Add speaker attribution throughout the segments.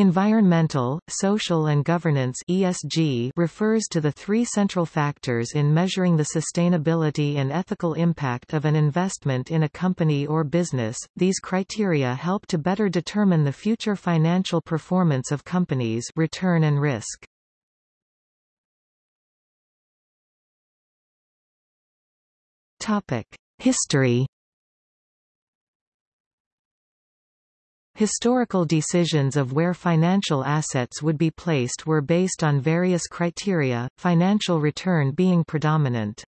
Speaker 1: Environmental, social and governance ESG refers to the three central factors in measuring the sustainability and ethical impact of an investment in a company or business. These criteria help to better determine the future financial performance of companies return and risk. Topic: History Historical decisions of where financial assets would be placed were based on various criteria, financial return being predominant.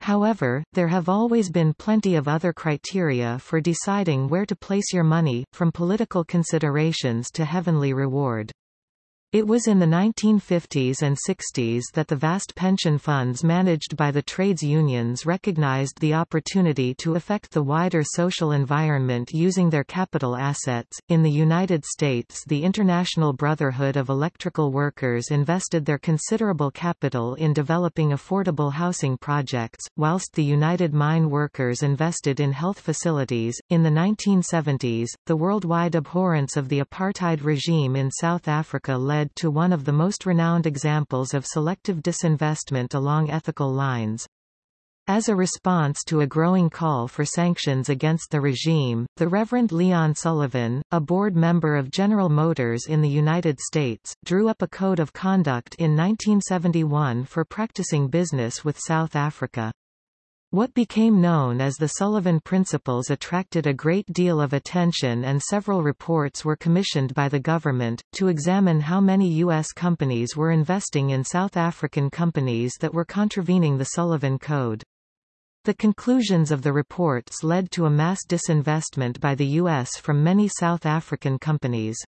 Speaker 1: However, there have always been plenty of other criteria for deciding where to place your money, from political considerations to heavenly reward. It was in the 1950s and 60s that the vast pension funds managed by the trades unions recognized the opportunity to affect the wider social environment using their capital assets. In the United States, the International Brotherhood of Electrical Workers invested their considerable capital in developing affordable housing projects, whilst the United Mine Workers invested in health facilities. In the 1970s, the worldwide abhorrence of the apartheid regime in South Africa led led to one of the most renowned examples of selective disinvestment along ethical lines. As a response to a growing call for sanctions against the regime, the Reverend Leon Sullivan, a board member of General Motors in the United States, drew up a code of conduct in 1971 for practicing business with South Africa. What became known as the Sullivan Principles attracted a great deal of attention and several reports were commissioned by the government, to examine how many U.S. companies were investing in South African companies that were contravening the Sullivan Code. The conclusions of the reports led to a mass disinvestment by the U.S. from many South African companies.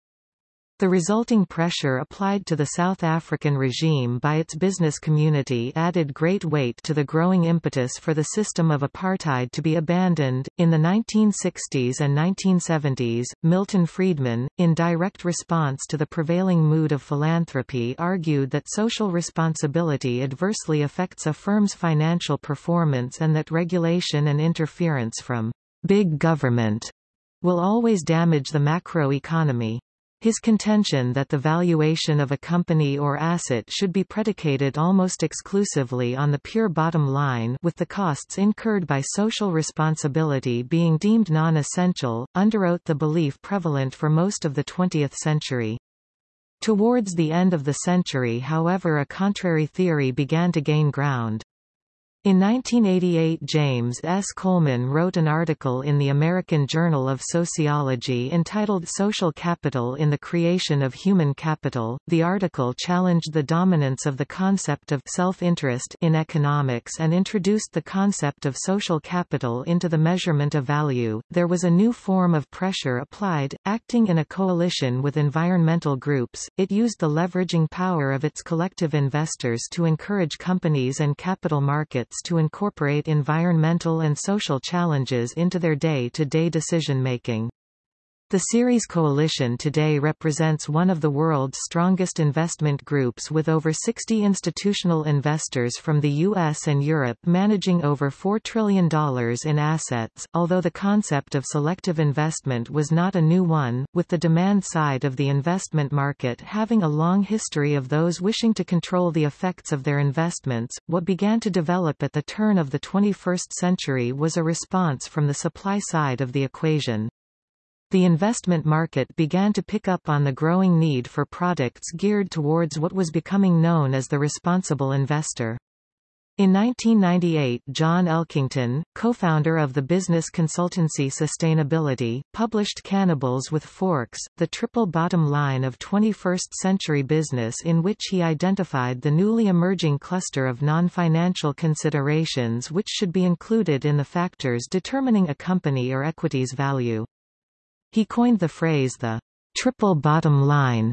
Speaker 1: The resulting pressure applied to the South African regime by its business community added great weight to the growing impetus for the system of apartheid to be abandoned. In the 1960s and 1970s, Milton Friedman, in direct response to the prevailing mood of philanthropy, argued that social responsibility adversely affects a firm's financial performance and that regulation and interference from big government will always damage the macroeconomy. His contention that the valuation of a company or asset should be predicated almost exclusively on the pure bottom line with the costs incurred by social responsibility being deemed non-essential, underwrote the belief prevalent for most of the 20th century. Towards the end of the century however a contrary theory began to gain ground. In 1988 James S. Coleman wrote an article in the American Journal of Sociology entitled Social Capital in the Creation of Human Capital. The article challenged the dominance of the concept of self-interest in economics and introduced the concept of social capital into the measurement of value. There was a new form of pressure applied, acting in a coalition with environmental groups. It used the leveraging power of its collective investors to encourage companies and capital markets efforts to incorporate environmental and social challenges into their day-to-day decision-making. The Ceres Coalition today represents one of the world's strongest investment groups with over 60 institutional investors from the US and Europe managing over $4 trillion in assets, although the concept of selective investment was not a new one, with the demand side of the investment market having a long history of those wishing to control the effects of their investments. What began to develop at the turn of the 21st century was a response from the supply side of the equation. The investment market began to pick up on the growing need for products geared towards what was becoming known as the responsible investor. In 1998 John Elkington, co-founder of the business consultancy Sustainability, published Cannibals with Forks, the triple bottom line of 21st-century business in which he identified the newly emerging cluster of non-financial considerations which should be included in the factors determining a company or equity's value. He coined the phrase the triple bottom line,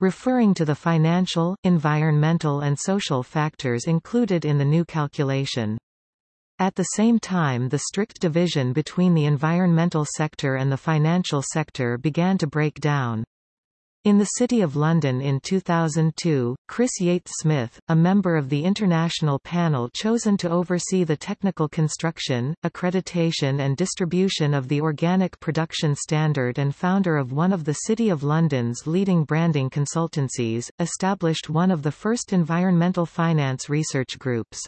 Speaker 1: referring to the financial, environmental and social factors included in the new calculation. At the same time the strict division between the environmental sector and the financial sector began to break down. In the City of London in 2002, Chris Yates Smith, a member of the international panel chosen to oversee the technical construction, accreditation and distribution of the Organic Production Standard and founder of one of the City of London's leading branding consultancies, established one of the first environmental finance research groups.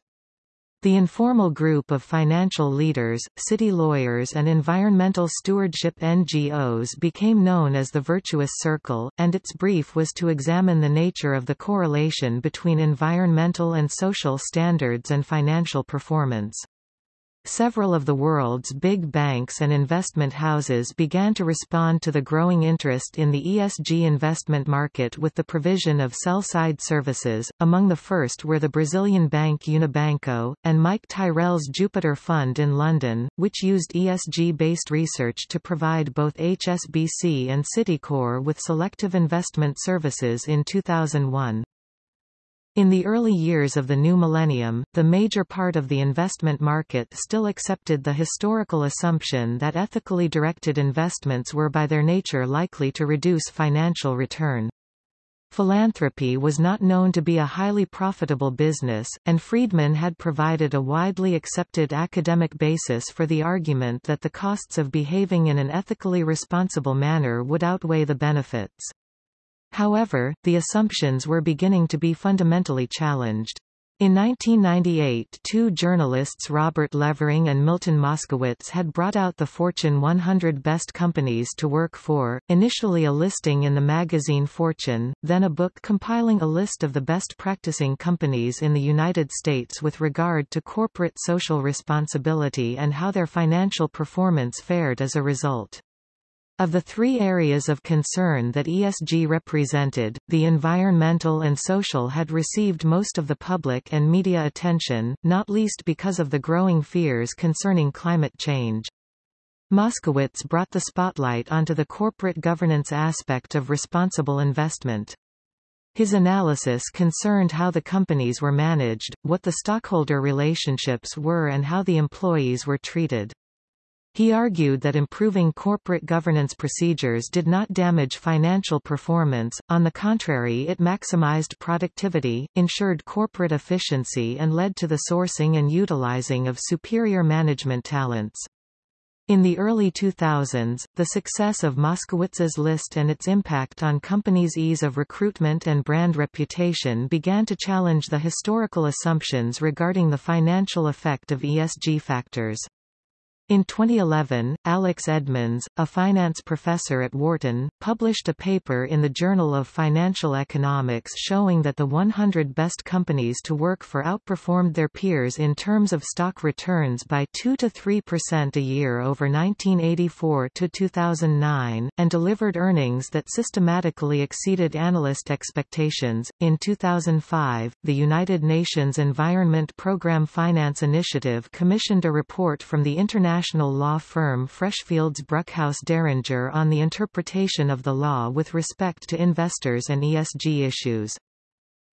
Speaker 1: The informal group of financial leaders, city lawyers and environmental stewardship NGOs became known as the Virtuous Circle, and its brief was to examine the nature of the correlation between environmental and social standards and financial performance. Several of the world's big banks and investment houses began to respond to the growing interest in the ESG investment market with the provision of sell-side services, among the first were the Brazilian bank Unibanco, and Mike Tyrrell's Jupiter Fund in London, which used ESG-based research to provide both HSBC and Citicorp with selective investment services in 2001. In the early years of the new millennium, the major part of the investment market still accepted the historical assumption that ethically directed investments were by their nature likely to reduce financial return. Philanthropy was not known to be a highly profitable business, and Friedman had provided a widely accepted academic basis for the argument that the costs of behaving in an ethically responsible manner would outweigh the benefits. However, the assumptions were beginning to be fundamentally challenged. In 1998 two journalists Robert Levering and Milton Moskowitz had brought out the Fortune 100 Best Companies to Work For, initially a listing in the magazine Fortune, then a book compiling a list of the best practicing companies in the United States with regard to corporate social responsibility and how their financial performance fared as a result. Of the three areas of concern that ESG represented, the environmental and social had received most of the public and media attention, not least because of the growing fears concerning climate change. Moskowitz brought the spotlight onto the corporate governance aspect of responsible investment. His analysis concerned how the companies were managed, what the stockholder relationships were and how the employees were treated. He argued that improving corporate governance procedures did not damage financial performance, on the contrary it maximized productivity, ensured corporate efficiency and led to the sourcing and utilizing of superior management talents. In the early 2000s, the success of Moskowitz's list and its impact on companies' ease of recruitment and brand reputation began to challenge the historical assumptions regarding the financial effect of ESG factors. In 2011, Alex Edmans, a finance professor at Wharton, published a paper in the Journal of Financial Economics showing that the 100 best companies to work for outperformed their peers in terms of stock returns by 2 to 3% a year over 1984 to 2009, and delivered earnings that systematically exceeded analyst expectations. In 2005, the United Nations Environment Programme Finance Initiative commissioned a report from the International international law firm Freshfields Bruckhaus Deringer on the interpretation of the law with respect to investors and ESG issues.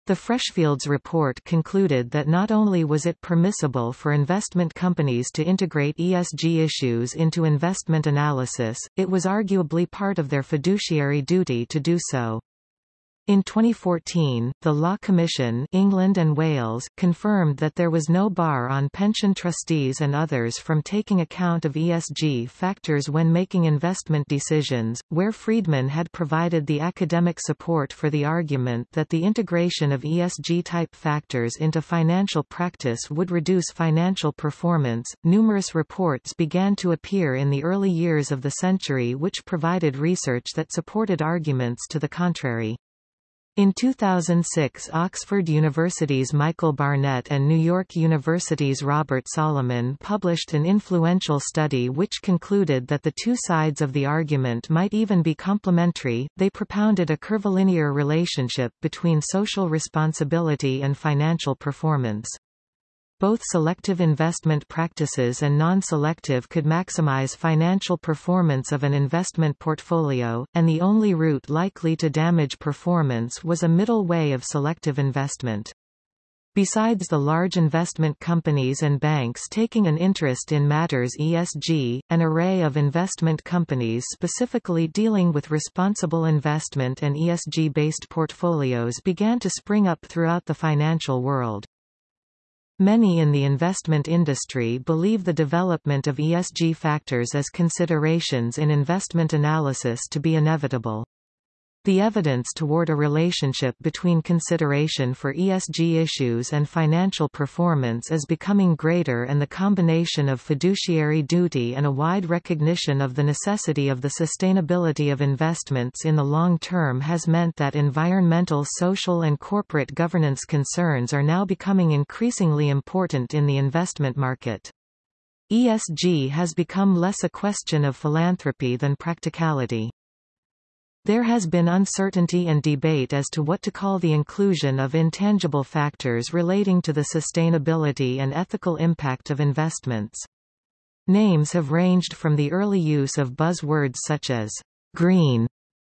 Speaker 1: The Freshfields report concluded that not only was it permissible for investment companies to integrate ESG issues into investment analysis, it was arguably part of their fiduciary duty to do so. In 2014, the Law Commission England and Wales confirmed that there was no bar on pension trustees and others from taking account of ESG factors when making investment decisions, where Friedman had provided the academic support for the argument that the integration of ESG-type factors into financial practice would reduce financial performance. Numerous reports began to appear in the early years of the century which provided research that supported arguments to the contrary. In 2006 Oxford University's Michael Barnett and New York University's Robert Salomon published an influential study which concluded that the two sides of the argument might even be complementary. They propounded a curvilinear relationship between social responsibility and financial performance. Both selective investment practices and non-selective could maximize financial performance of an investment portfolio, and the only route likely to damage performance was a middle way of selective investment. Besides the large investment companies and banks taking an interest in matters ESG, an array of investment companies specifically dealing with responsible investment and ESG-based portfolios began to spring up throughout the financial world. Many in the investment industry believe the development of ESG factors as considerations in investment analysis to be inevitable. The evidence toward a relationship between consideration for ESG issues and financial performance is becoming greater and the combination of fiduciary duty and a wide recognition of the necessity of the sustainability of investments in the long term has meant that environmental social and corporate governance concerns are now becoming increasingly important in the investment market. ESG has become less a question of philanthropy than practicality. There has been uncertainty and debate as to what to call the inclusion of intangible factors relating to the sustainability and ethical impact of investments. Names have ranged from the early use of buzzwords such as green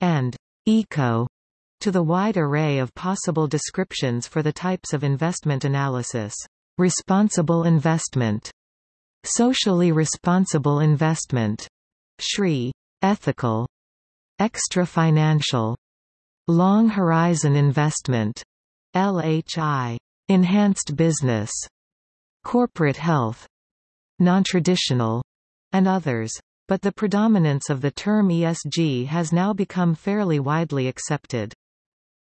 Speaker 1: and eco to the wide array of possible descriptions for the types of investment analysis. Responsible investment, socially responsible investment, SRI, ethical, Extra-financial long-horizon investment. LHI, enhanced business, corporate health, non-traditional, and others. But the predominance of the term ESG has now become fairly widely accepted.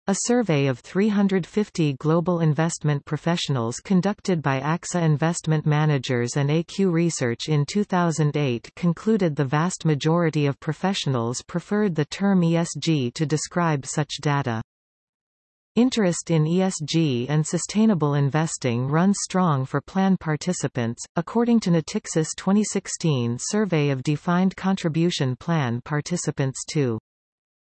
Speaker 1: A survey of 350 global investment professionals conducted by AXA Investment Managers and AQ Research in 2008 concluded the vast majority of professionals preferred the term ESG to describe such data. Interest in ESG and sustainable investing runs strong for plan participants, according to Natixis 2016 survey of defined contribution plan participants too.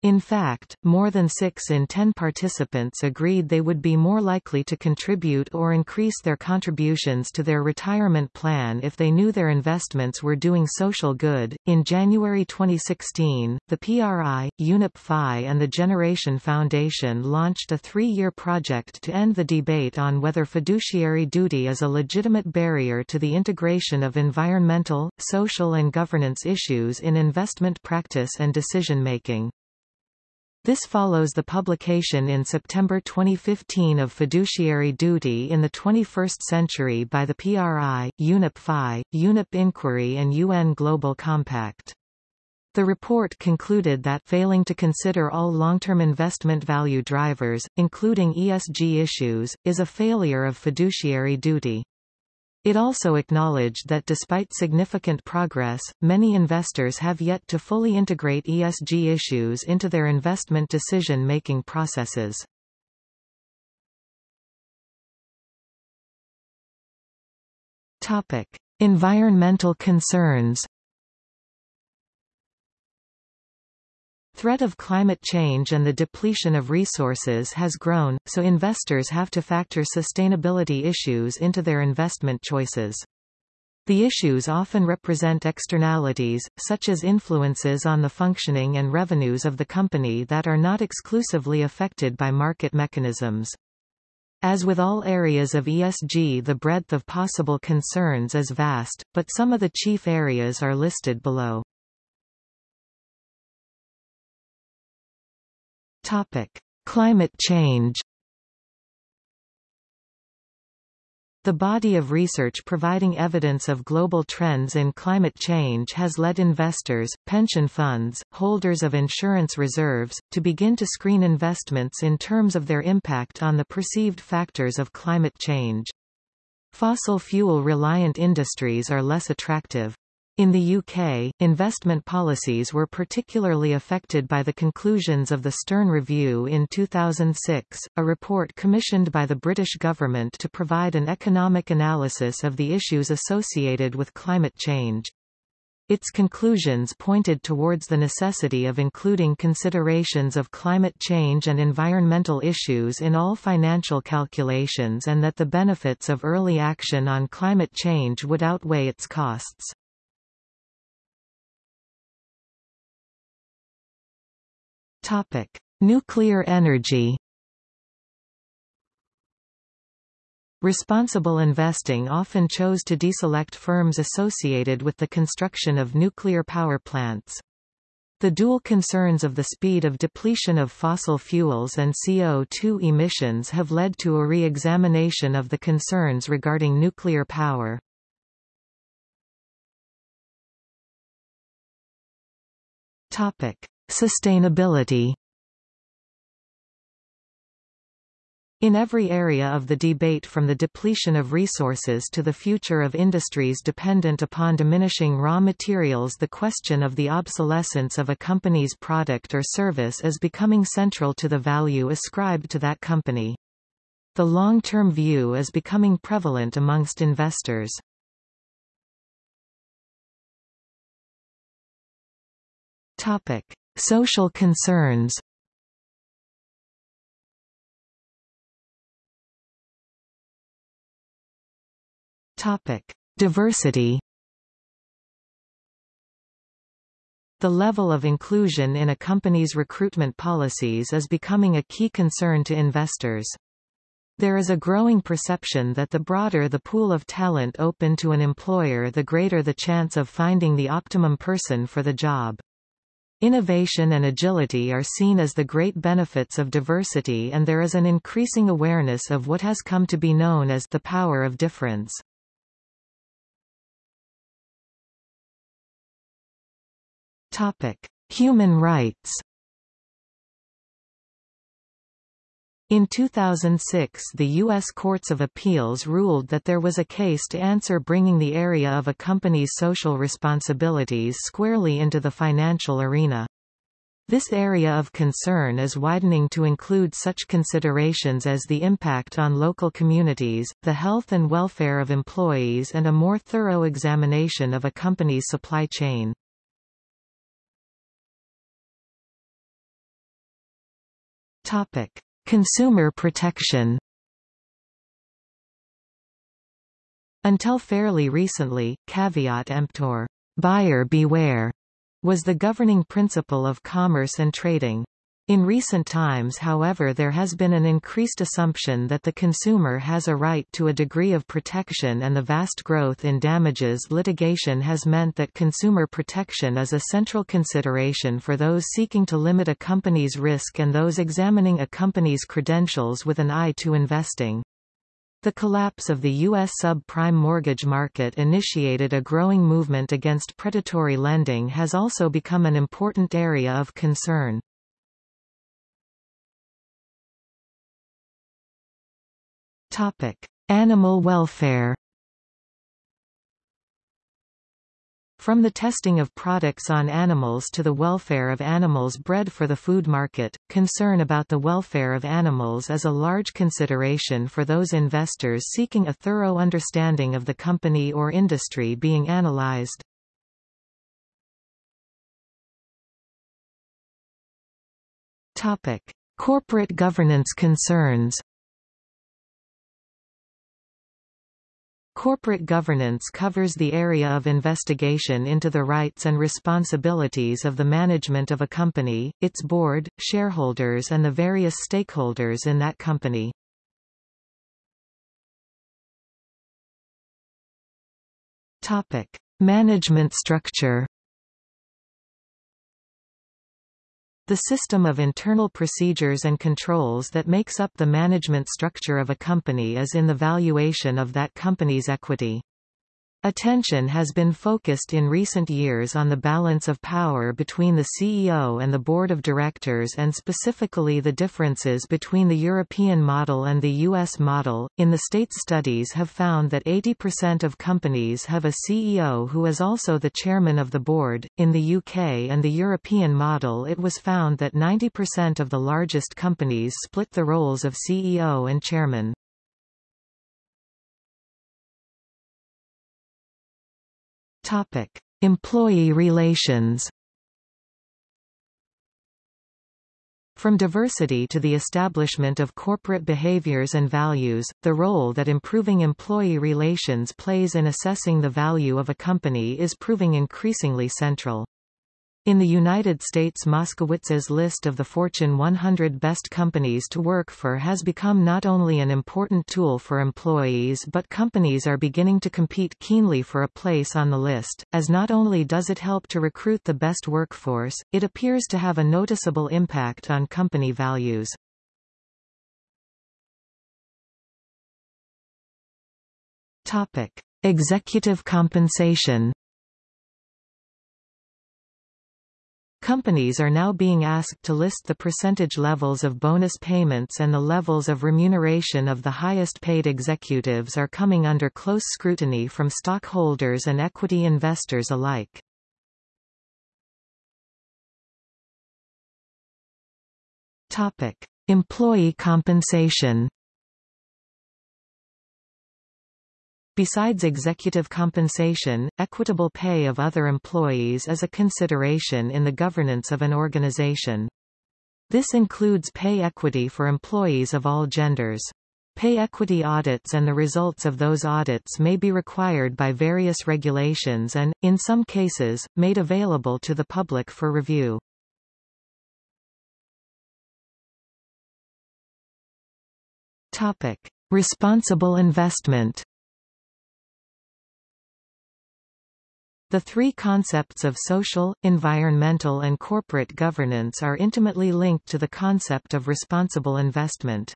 Speaker 1: In fact, more than 6 in 10 participants agreed they would be more likely to contribute or increase their contributions to their retirement plan if they knew their investments were doing social good. In January 2016, the PRI, UNEP FI, and the Generation Foundation launched a three year project to end the debate on whether fiduciary duty is a legitimate barrier to the integration of environmental, social, and governance issues in investment practice and decision making. This follows the publication in September 2015 of Fiduciary Duty in the 21st Century by the PRI, UNEP FI, UNEP Inquiry and UN Global Compact. The report concluded that failing to consider all long-term investment value drivers, including ESG issues, is a failure of fiduciary duty. It also acknowledged that despite significant progress, many investors have yet to fully integrate ESG issues into their investment decision-making processes. Topic: Environmental concerns. Threat of climate change and the depletion of resources has grown, so investors have to factor sustainability issues into their investment choices. The issues often represent externalities, such as influences on the functioning and revenues of the company that are not exclusively affected by market mechanisms. As with all areas of ESG the breadth of possible concerns is vast, but some of the chief areas are listed below. Topic: Climate change. The body of research providing evidence of global trends in climate change has led investors, pension funds, holders of insurance reserves, to begin to screen investments in terms of their impact on the perceived factors of climate change. Fossil fuel-reliant industries are less attractive. In the UK, investment policies were particularly affected by the conclusions of the Stern Review in 2006, a report commissioned by the British government to provide an economic analysis of the issues associated with climate change. Its conclusions pointed towards the necessity of including considerations of climate change and environmental issues in all financial calculations and that the benefits of early action on climate change would outweigh its costs. Topic: Nuclear energy. Responsible investing often chose to deselect firms associated with the construction of nuclear power plants. The dual concerns of the speed of depletion of fossil fuels and CO2 emissions have led to a re-examination of the concerns regarding nuclear power. Sustainability In every area of the debate from the depletion of resources to the future of industries dependent upon diminishing raw materials the question of the obsolescence of a company's product or service is becoming central to the value ascribed to that company. The long-term view is becoming prevalent amongst investors. Social concerns Topic: Diversity. The level of inclusion in a company's recruitment policies is becoming a key concern to investors. There is a growing perception that the broader the pool of talent open to an employer the greater the chance of finding the optimum person for the job. Innovation and agility are seen as the great benefits of diversity and there is an increasing awareness of what has come to be known as the power of difference. Topic: Human rights. In 2006 the U.S. Courts of Appeals ruled that there was a case to answer bringing the area of a company's social responsibilities squarely into the financial arena. This area of concern is widening to include such considerations as the impact on local communities, the health and welfare of employees and a more thorough examination of a company's supply chain. Topic: Consumer protection. Until fairly recently, caveat emptor, buyer beware, was the governing principle of commerce and trading. In recent times however there has been an increased assumption that the consumer has a right to a degree of protection and the vast growth in damages litigation has meant that consumer protection is a central consideration for those seeking to limit a company's risk and those examining a company's credentials with an eye to investing. The collapse of the U.S. subprime mortgage market initiated a growing movement against predatory lending has also become an important area of concern. Topic: Animal welfare. From the testing of products on animals to the welfare of animals bred for the food market, concern about the welfare of animals is a large consideration for those investors seeking a thorough understanding of the company or industry being analyzed. Topic: Corporate governance concerns. Corporate governance covers the area of investigation into the rights and responsibilities of the management of a company, its board, shareholders and the various stakeholders in that company. Topic: Management structure The system of internal procedures and controls that makes up the management structure of a company is in the valuation of that company's equity. Attention has been focused in recent years on the balance of power between the CEO and the board of directors and specifically the differences between the European model and the US model. In the state studies have found that 80% of companies have a CEO who is also the chairman of the board. In the UK and the European model it was found that 90% of the largest companies split the roles of CEO and chairman. Topic: Employee relations. From diversity to the establishment of corporate behaviors and values, the role that improving employee relations plays in assessing the value of a company is proving increasingly central. In the United States Moskowitz's list of the Fortune 100 best companies to work for has become not only an important tool for employees but companies are beginning to compete keenly for a place on the list, as not only does it help to recruit the best workforce, it appears to have a noticeable impact on company values. Topic. Executive compensation Companies are now being asked to list the percentage levels of bonus payments and the levels of remuneration of the highest paid executives are coming under close scrutiny from stockholders and equity investors alike. Topic: Employee compensation Besides executive compensation, equitable pay of other employees is a consideration in the governance of an organization. This includes pay equity for employees of all genders. Pay equity audits and the results of those audits may be required by various regulations and, in some cases, made available to the public for review. Topic. Responsible investment The three concepts of social, environmental and corporate governance are intimately linked to the concept of responsible investment.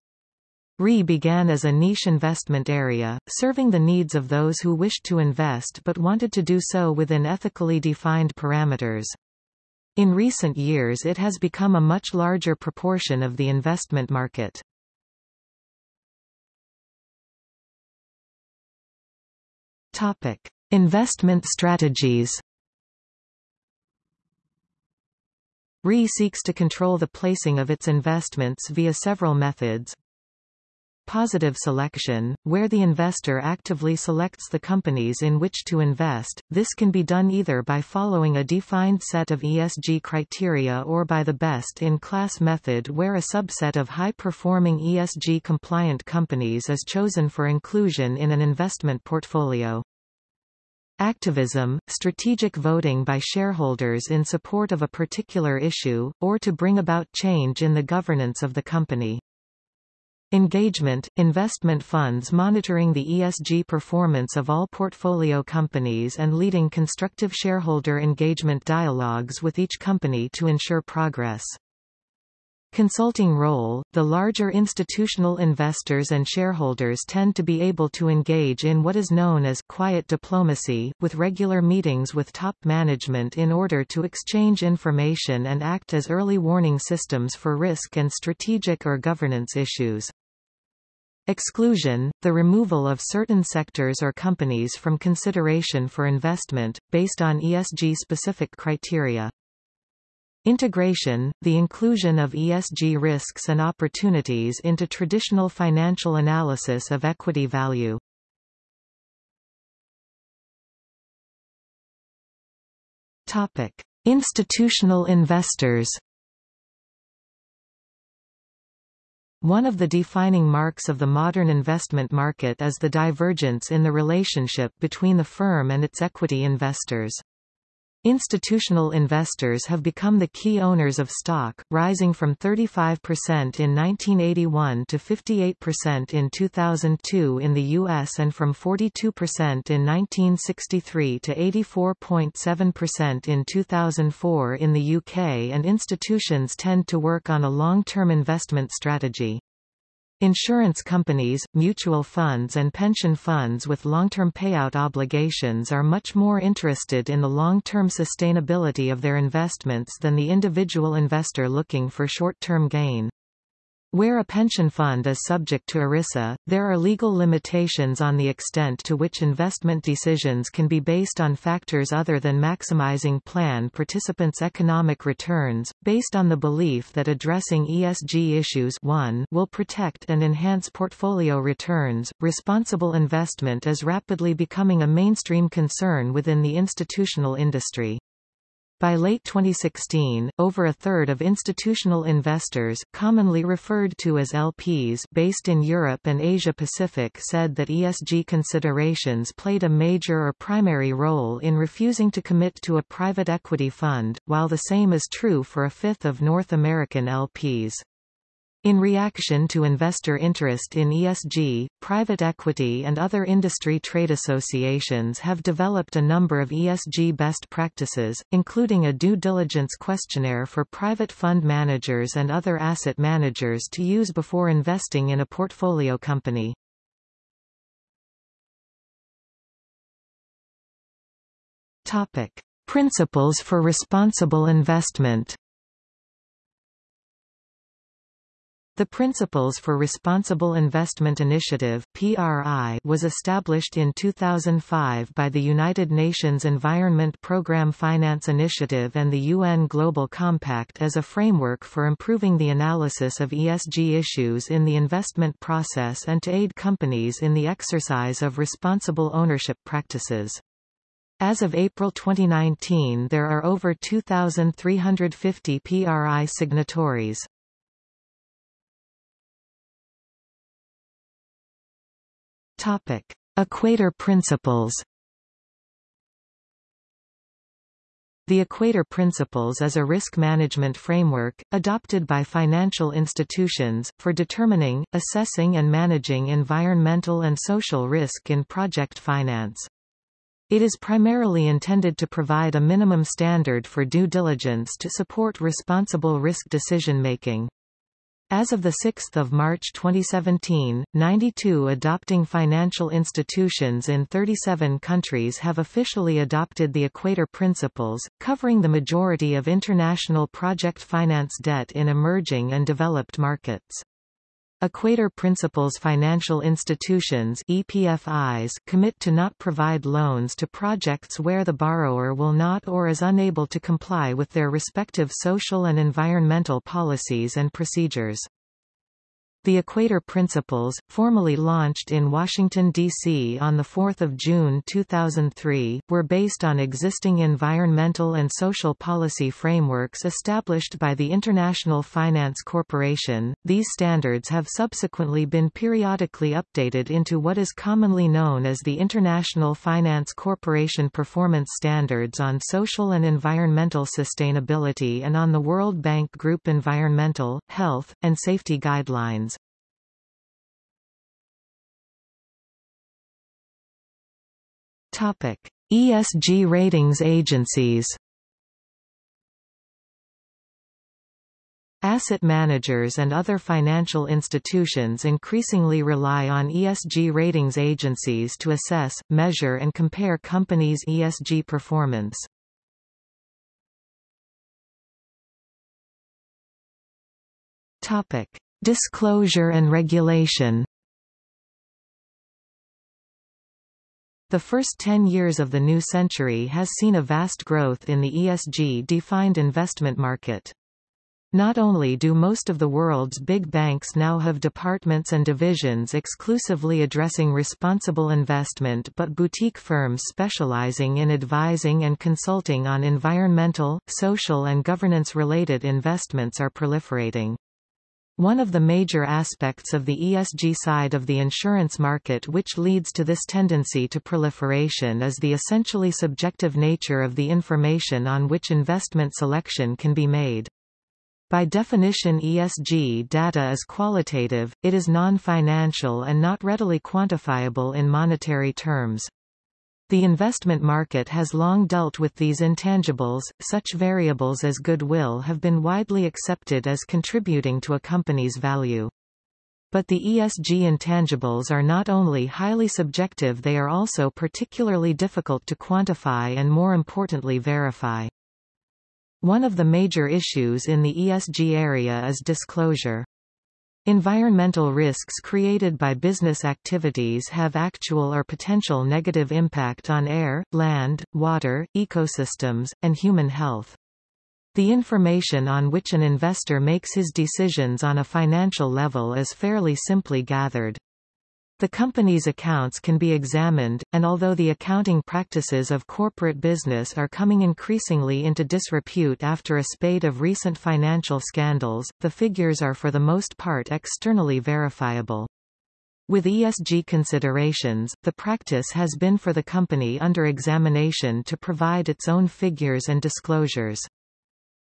Speaker 1: RI began as a niche investment area, serving the needs of those who wished to invest but wanted to do so within ethically defined parameters. In recent years it has become a much larger proportion of the investment market. Topic. Investment strategies RI seeks to control the placing of its investments via several methods. Positive selection, where the investor actively selects the companies in which to invest, this can be done either by following a defined set of ESG criteria or by the best-in-class method where a subset of high-performing ESG-compliant companies is chosen for inclusion in an investment portfolio. Activism, strategic voting by shareholders in support of a particular issue, or to bring about change in the governance of the company. Engagement – investment funds monitoring the ESG performance of all portfolio companies and leading constructive shareholder engagement dialogues with each company to ensure progress. Consulting role – The larger institutional investors and shareholders tend to be able to engage in what is known as quiet diplomacy, with regular meetings with top management in order to exchange information and act as early warning systems for risk and strategic or governance issues. Exclusion – the removal of certain sectors or companies from consideration for investment, based on ESG-specific criteria. Integration, the inclusion of ESG risks and opportunities into traditional financial analysis of equity value. Topic: Institutional investors. One of the defining marks of the modern investment market is the divergence in the relationship between the firm and its equity investors. Institutional investors have become the key owners of stock, rising from 35% in 1981 to 58% in 2002 in the U.S. and from 42% in 1963 to 84.7% in 2004 in the UK and institutions tend to work on a long-term investment strategy. Insurance companies, mutual funds and pension funds with long-term payout obligations are much more interested in the long-term sustainability of their investments than the individual investor looking for short-term gain. Where a pension fund is subject to ERISA, there are legal limitations on the extent to which investment decisions can be based on factors other than maximizing plan participants' economic returns, based on the belief that addressing ESG issues 1 will protect and enhance portfolio returns. Responsible investment is rapidly becoming a mainstream concern within the institutional industry. By late 2016, over a third of institutional investors, commonly referred to as LPs based in Europe and Asia-Pacific said that ESG considerations played a major or primary role in refusing to commit to a private equity fund, while the same is true for a fifth of North American LPs. In reaction to investor interest in ESG, private equity and other industry trade associations have developed a number of ESG best practices, including a due diligence questionnaire for private fund managers and other asset managers to use before investing in a portfolio company. Topic: Principles for responsible investment. The Principles for Responsible Investment Initiative (PRI) was established in 2005 by the United Nations Environment Programme Finance Initiative and the UN Global Compact as a framework for improving the analysis of ESG issues in the investment process and to aid companies in the exercise of responsible ownership practices. As of April 2019 there are over 2,350 PRI signatories. Topic: Equator Principles. The Equator Principles is a risk management framework, adopted by financial institutions, for determining, assessing and managing environmental and social risk in project finance. It is primarily intended to provide a minimum standard for due diligence to support responsible risk decision-making. As of 6 March 2017, 92 adopting financial institutions in 37 countries have officially adopted the Equator Principles, covering the majority of international project finance debt in emerging and developed markets. Equator Principles financial institutions EPFIs commit to not provide loans to projects where the borrower will not or is unable to comply with their respective social and environmental policies and procedures. The Equator Principles, formally launched in Washington, D.C. on 4 June 2003, were based on existing environmental and social policy frameworks established by the International Finance Corporation. These standards have subsequently been periodically updated into what is commonly known as the International Finance Corporation Performance Standards on Social and Environmental Sustainability and on the World Bank Group Environmental, Health, and Safety Guidelines. Topic: ESG ratings agencies. Asset managers and other financial institutions increasingly rely on ESG ratings agencies to assess, measure and compare companies' ESG performance. Topic: Disclosure and regulation. The first 10 years of the new century has seen a vast growth in the ESG-defined investment market. Not only do most of the world's big banks now have departments and divisions exclusively addressing responsible investment but boutique firms specializing in advising and consulting on environmental, social and governance-related investments are proliferating. One of the major aspects of the ESG side of the insurance market which leads to this tendency to proliferation is the essentially subjective nature of the information on which investment selection can be made. By definition ESG data is qualitative, it is non-financial and not readily quantifiable in monetary terms. The investment market has long dealt with these intangibles, such variables as goodwill have been widely accepted as contributing to a company's value. But the ESG intangibles are not only highly subjective they are also particularly difficult to quantify and more importantly verify. One of the major issues in the ESG area is disclosure. Environmental risks created by business activities have actual or potential negative impact on air, land, water, ecosystems, and human health. The information on which an investor makes his decisions on a financial level is fairly simply gathered. The company's accounts can be examined, and although the accounting practices of corporate business are coming increasingly into disrepute after a spate of recent financial scandals, the figures are for the most part externally verifiable. With ESG considerations, the practice has been for the company under examination to provide its own figures and disclosures.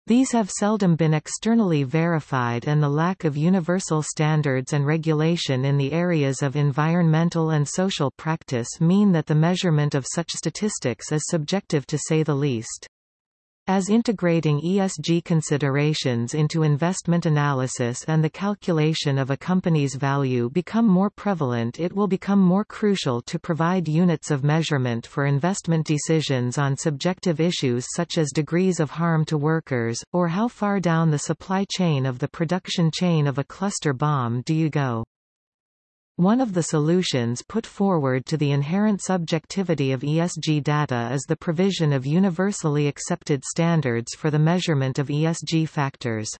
Speaker 1: These have seldom been externally verified and the lack of universal standards and regulation in the areas of environmental and social practice mean that the measurement of such statistics is subjective to say the least. As integrating ESG considerations into investment analysis and the calculation of a company's value become more prevalent it will become more crucial to provide units of measurement for investment decisions on subjective issues such as degrees of harm to workers, or how far down the supply chain of the production chain of a cluster bomb do you go. One of the solutions put forward to the inherent subjectivity of ESG data is the provision of universally accepted standards for the measurement of ESG factors.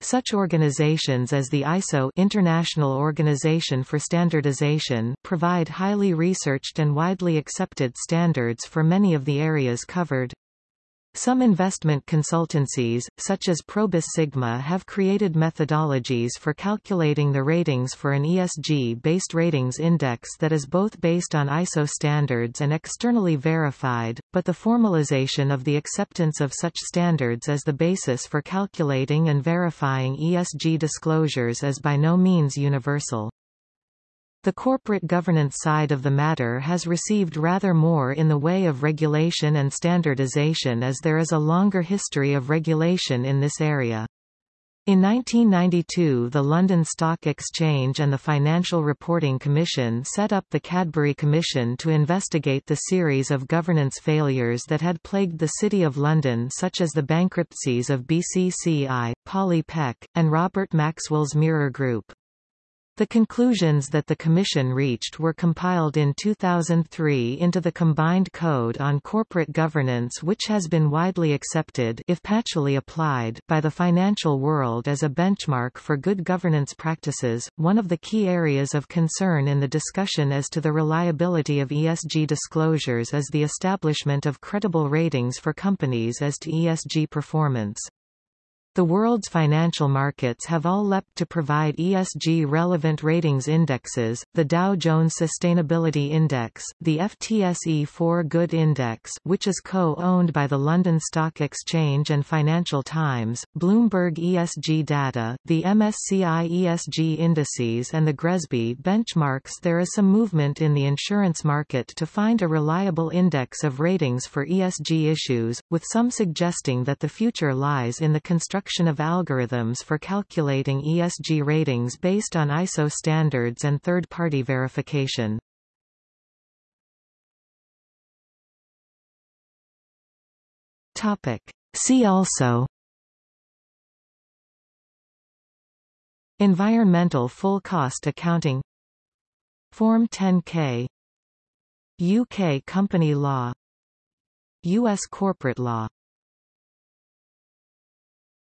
Speaker 1: Such organizations as the ISO International Organization for Standardization provide highly researched and widely accepted standards for many of the areas covered. Some investment consultancies, such as Probus Sigma have created methodologies for calculating the ratings for an ESG-based ratings index that is both based on ISO standards and externally verified, but the formalization of the acceptance of such standards as the basis for calculating and verifying ESG disclosures is by no means universal. The corporate governance side of the matter has received rather more in the way of regulation and standardization as there is a longer history of regulation in this area. In 1992 the London Stock Exchange and the Financial Reporting Commission set up the Cadbury Commission to investigate the series of governance failures that had plagued the City of London such as the bankruptcies of BCCI, Polly Peck, and Robert Maxwell's Mirror Group. The conclusions that the Commission reached were compiled in 2003 into the Combined Code on Corporate Governance which has been widely accepted if patchily applied by the financial world as a benchmark for good governance practices. One of the key areas of concern in the discussion as to the reliability of ESG disclosures is the establishment of credible ratings for companies as to ESG performance. The world's financial markets have all leapt to provide ESG-relevant ratings indexes, the Dow Jones Sustainability Index, the FTSE4Good Index which is co-owned by the London Stock Exchange and Financial Times, Bloomberg ESG Data, the MSCI ESG Indices and the GRESB benchmarks. There is some movement in the insurance market to find a reliable index of ratings for ESG issues, with some suggesting that the future lies in the construction of algorithms for calculating ESG ratings based on ISO standards and third-party verification. See also. Environmental full cost accounting. Form 10K UK company law. U.S. corporate law